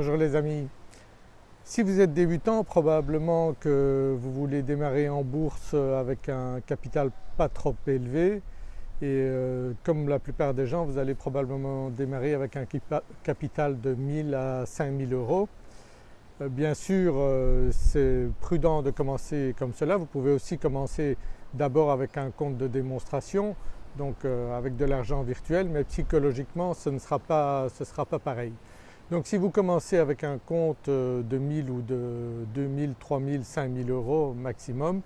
Bonjour les amis. Si vous êtes débutant probablement que vous voulez démarrer en bourse avec un capital pas trop élevé et euh, comme la plupart des gens vous allez probablement démarrer avec un capital de 1000 à 5000 euros. Euh, bien sûr euh, c'est prudent de commencer comme cela, vous pouvez aussi commencer d'abord avec un compte de démonstration donc avec de l'argent virtuel mais psychologiquement ce ne sera pas, ce sera pas pareil. Donc si vous commencez avec un compte euh, de 1000 ou de 2000, 3000, 5000 euros maximum,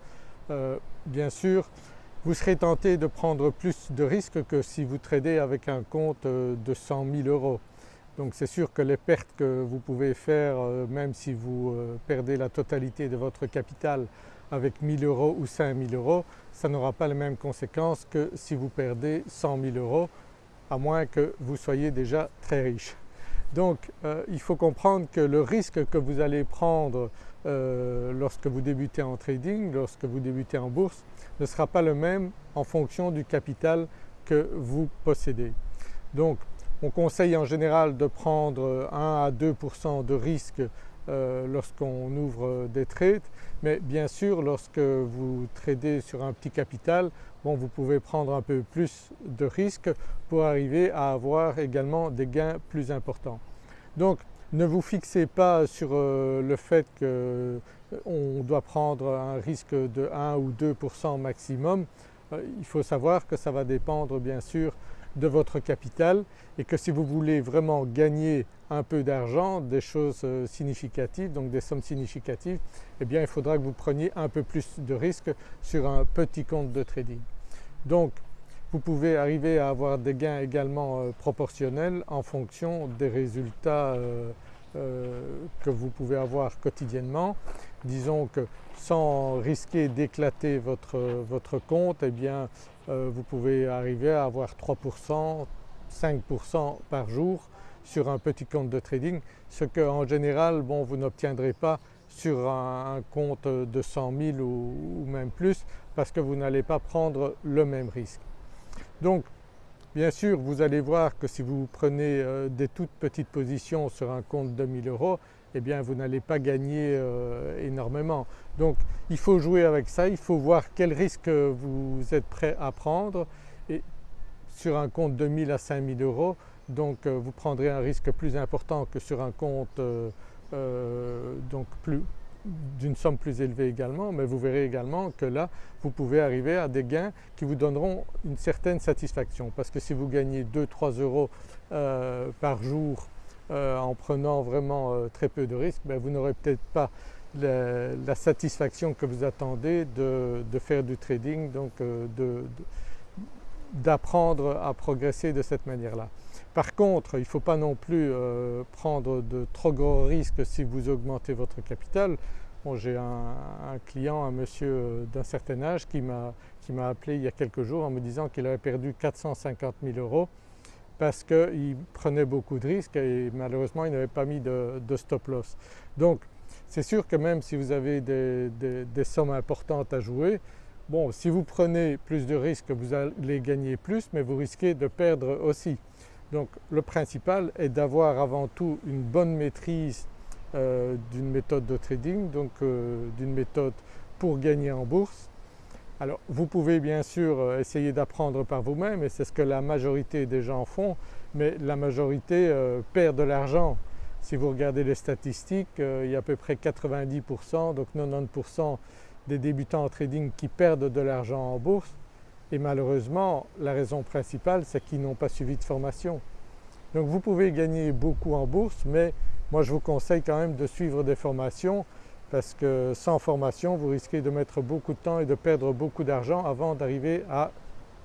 euh, bien sûr vous serez tenté de prendre plus de risques que si vous tradez avec un compte euh, de 100 000 euros. Donc c'est sûr que les pertes que vous pouvez faire même si vous perdez la totalité de votre capital avec 1000 euros ou 5000 euros, ça n'aura pas les mêmes conséquences que si vous perdez 100 000 euros à moins que vous soyez déjà très riche. Donc euh, il faut comprendre que le risque que vous allez prendre euh, lorsque vous débutez en trading, lorsque vous débutez en bourse ne sera pas le même en fonction du capital que vous possédez. Donc on conseille en général de prendre 1 à 2% de risque euh, lorsqu'on ouvre des trades mais bien sûr lorsque vous tradez sur un petit capital vous pouvez prendre un peu plus de risques pour arriver à avoir également des gains plus importants. Donc ne vous fixez pas sur euh, le fait qu'on euh, doit prendre un risque de 1 ou 2% maximum, il faut savoir que ça va dépendre bien sûr de votre capital et que si vous voulez vraiment gagner un peu d'argent, des choses euh, significatives, donc des sommes significatives, eh bien il faudra que vous preniez un peu plus de risques sur un petit compte de trading. Donc vous pouvez arriver à avoir des gains également euh, proportionnels en fonction des résultats euh, que vous pouvez avoir quotidiennement. Disons que sans risquer d'éclater votre, votre compte, eh euh, vous pouvez arriver à avoir 3%, 5% par jour sur un petit compte de trading, ce qu'en général vous n'obtiendrez pas sur un, compte de 100 000 ou, même plus parce que vous n'allez pas prendre le même risque. Donc bien sûr vous allez voir que si vous prenez euh, des toutes petites positions sur un compte de 1000 euros eh bien vous n'allez pas gagner euh, énormément. Donc il faut jouer avec ça, il faut voir quel risque vous êtes prêt à prendre. Et sur un compte de 1000 à 5000 euros donc euh, vous prendrez un risque plus important que sur un compte euh, donc d'une somme plus élevée également, mais vous verrez également que là vous pouvez arriver à des gains qui vous donneront une certaine satisfaction. Parce que si vous gagnez 2-3 euros par jour euh, en prenant vraiment euh, très peu de risques, ben, vous n'aurez peut-être pas la, satisfaction que vous attendez de, faire du trading, donc euh, d'apprendre à progresser de cette manière-là. Par contre, il ne faut pas non plus prendre de trop gros risques si vous augmentez votre capital. J'ai un, client, un monsieur d'un certain âge qui m'a appelé il y a quelques jours en me disant qu'il avait perdu 450 000 euros parce qu'il prenait beaucoup de risques et malheureusement il n'avait pas mis de, stop loss. Donc c'est sûr que même si vous avez des, sommes importantes à jouer, bon si vous prenez plus de risques vous allez gagner plus mais vous risquez de perdre aussi. Donc le principal est d'avoir avant tout une bonne maîtrise euh, d'une méthode de trading, donc euh, d'une méthode pour gagner en bourse alors vous pouvez bien sûr euh, essayer d'apprendre par vous-même et c'est ce que la majorité des gens font, mais la majorité euh, perd de l'argent. Si vous regardez les statistiques, euh, il y a à peu près 90% donc 90% des débutants en trading qui perdent de l'argent en bourse et malheureusement la raison principale c'est qu'ils n'ont pas suivi de formation. Donc vous pouvez gagner beaucoup en bourse mais moi je vous conseille quand même de suivre des formations parce que sans formation vous risquez de mettre beaucoup de temps et de perdre beaucoup d'argent avant d'arriver à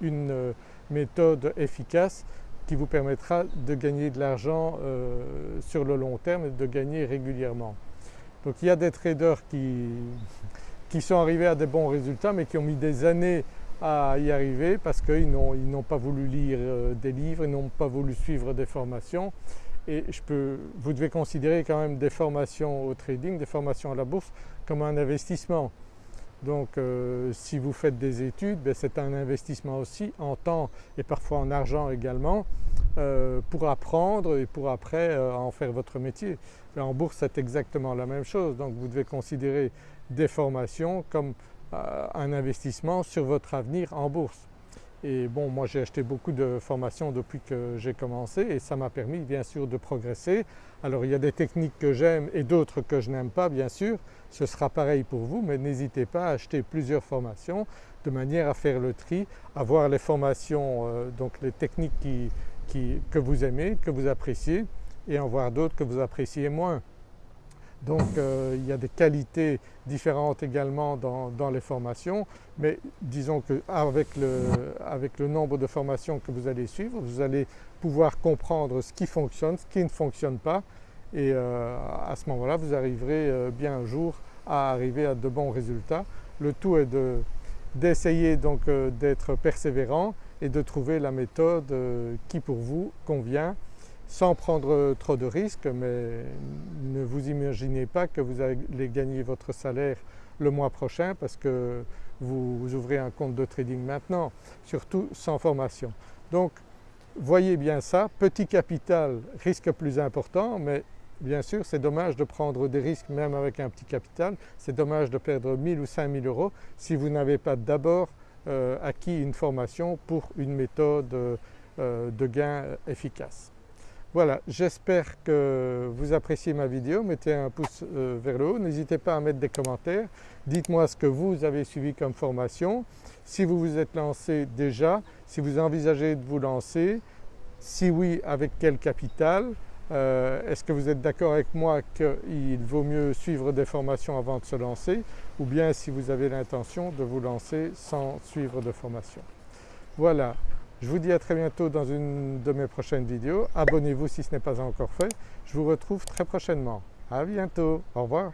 une euh, méthode efficace qui vous permettra de gagner de l'argent euh, sur le long terme et de gagner régulièrement. Donc il y a des traders qui, qui sont arrivés à des bons résultats mais qui ont mis des années à y arriver parce qu'ils n'ont pas voulu lire euh, des livres, ils n'ont pas voulu suivre des formations et vous devez considérer quand même des formations au trading, des formations à la bourse comme un investissement. Donc euh, si vous faites des études, ben, c'est un investissement aussi en temps et parfois en argent également pour apprendre et pour après en faire votre métier. en bourse c'est exactement la même chose donc vous devez considérer des formations comme un investissement sur votre avenir en bourse. Et bon moi j'ai acheté beaucoup de formations depuis que j'ai commencé et ça m'a permis bien sûr de progresser. Alors il y a des techniques que j'aime et d'autres que je n'aime pas bien sûr, ce sera pareil pour vous mais n'hésitez pas à acheter plusieurs formations de manière à faire le tri, à voir les formations, euh, donc les techniques que vous aimez, que vous appréciez et en voir d'autres que vous appréciez moins. Donc euh, il y a des qualités différentes également dans, les formations mais disons qu'avec le, avec le nombre de formations que vous allez suivre vous allez pouvoir comprendre ce qui fonctionne, ce qui ne fonctionne pas et euh, à ce moment-là vous arriverez euh, bien un jour à arriver à de bons résultats. Le tout est d'essayer donc d'être persévérant et de trouver la méthode qui pour vous convient sans prendre trop de risques mais ne vous imaginez pas que vous allez gagner votre salaire le mois prochain parce que vous ouvrez un compte de trading maintenant, surtout sans formation. Donc voyez bien ça, petit capital, risque plus important mais bien sûr c'est dommage de prendre des risques même avec un petit capital, c'est dommage de perdre 1000 ou 5000 euros si vous n'avez pas d'abord euh, acquis une formation pour une méthode euh, de gain efficace. Voilà, j'espère que vous appréciez ma vidéo, mettez un pouce euh, vers le haut, n'hésitez pas à mettre des commentaires, dites-moi ce que vous avez suivi comme formation, si vous vous êtes lancé déjà, si vous envisagez de vous lancer, si oui avec quel capital, euh, est-ce que vous êtes d'accord avec moi qu'il vaut mieux suivre des formations avant de se lancer ou bien si vous avez l'intention de vous lancer sans suivre de formation? Voilà, je vous dis à très bientôt dans une de mes prochaines vidéos. Abonnez-vous si ce n'est pas encore fait. Je vous retrouve très prochainement. À bientôt. Au revoir.